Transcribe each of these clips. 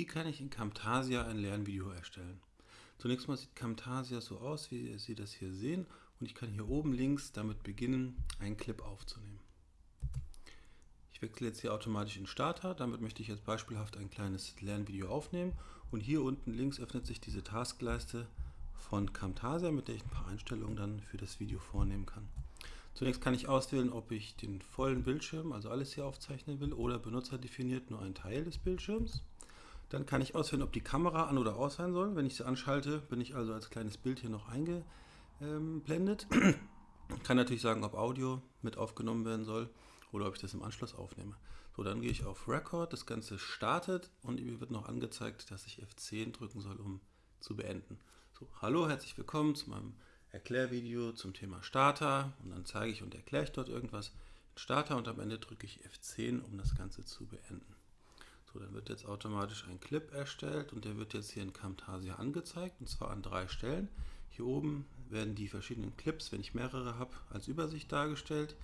Wie kann ich in Camtasia ein Lernvideo erstellen? Zunächst mal sieht Camtasia so aus, wie Sie das hier sehen. Und ich kann hier oben links damit beginnen, einen Clip aufzunehmen. Ich wechsle jetzt hier automatisch in Starter. Damit möchte ich jetzt beispielhaft ein kleines Lernvideo aufnehmen. Und hier unten links öffnet sich diese Taskleiste von Camtasia, mit der ich ein paar Einstellungen dann für das Video vornehmen kann. Zunächst kann ich auswählen, ob ich den vollen Bildschirm, also alles hier aufzeichnen will, oder benutzerdefiniert nur einen Teil des Bildschirms. Dann kann ich auswählen, ob die Kamera an oder aus sein soll. Wenn ich sie anschalte, bin ich also als kleines Bild hier noch eingeblendet. Ich kann natürlich sagen, ob Audio mit aufgenommen werden soll oder ob ich das im Anschluss aufnehme. So, dann gehe ich auf Record, das Ganze startet und mir wird noch angezeigt, dass ich F10 drücken soll, um zu beenden. So, hallo, herzlich willkommen zu meinem Erklärvideo zum Thema Starter und dann zeige ich und erkläre ich dort irgendwas Starter und am Ende drücke ich F10, um das Ganze zu beenden. So, dann wird jetzt automatisch ein Clip erstellt und der wird jetzt hier in Camtasia angezeigt und zwar an drei Stellen. Hier oben werden die verschiedenen Clips, wenn ich mehrere habe, als Übersicht dargestellt.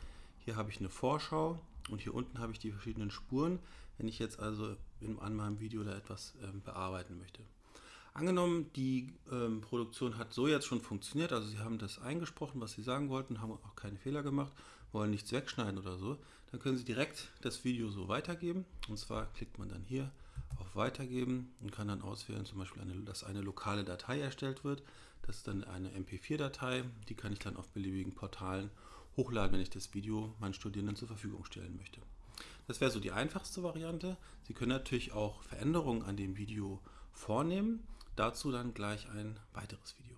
Hier habe ich eine Vorschau und hier unten habe ich die verschiedenen Spuren, wenn ich jetzt also in, an meinem Video da etwas ähm, bearbeiten möchte. Angenommen, die ähm, Produktion hat so jetzt schon funktioniert, also Sie haben das eingesprochen, was Sie sagen wollten, haben auch keine Fehler gemacht, wollen nichts wegschneiden oder so, dann können Sie direkt das Video so weitergeben. Und zwar klickt man dann hier auf Weitergeben und kann dann auswählen, zum Beispiel, eine, dass eine lokale Datei erstellt wird. Das ist dann eine MP4-Datei, die kann ich dann auf beliebigen Portalen hochladen, wenn ich das Video meinen Studierenden zur Verfügung stellen möchte. Das wäre so die einfachste Variante. Sie können natürlich auch Veränderungen an dem Video vornehmen. Dazu dann gleich ein weiteres Video.